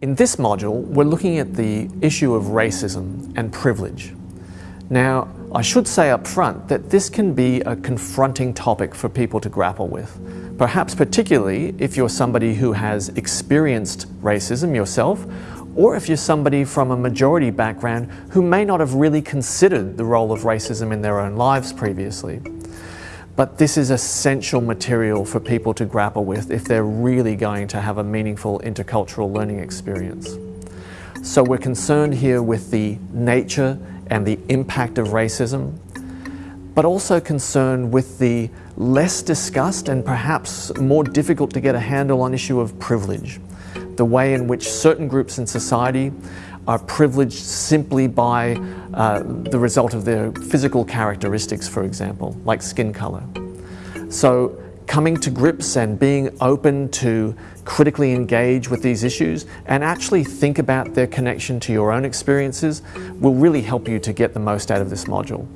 this module, we're looking at the issue of racism and privilege. Now, I should say up front that this can be a confronting topic for people to grapple with, perhaps particularly if you're somebody who has experienced racism yourself, or if you're somebody from a majority background who may not have really considered the role of racism in their own lives previously. But this is essential material for people to grapple with if they're really going to have a meaningful intercultural learning experience. So we're concerned here with the nature and the impact of racism, but also concerned with the less discussed and perhaps more difficult to get a handle on issue of privilege, the way in which certain groups in society are privileged simply by uh, the result of their physical characteristics, for example, like skin color. So coming to grips and being open to critically engage with these issues and actually think about their connection to your own experiences will really help you to get the most out of this module.